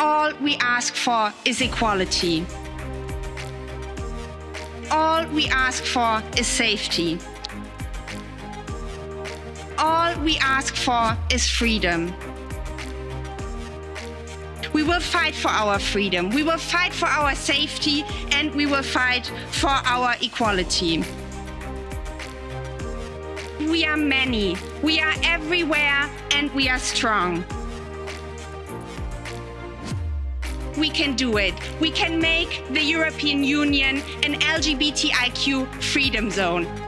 All we ask for is equality. All we ask for is safety. All we ask for is freedom. We will fight for our freedom, we will fight for our safety, and we will fight for our equality. We are many, we are everywhere, and we are strong. We can do it. We can make the European Union an LGBTIQ freedom zone.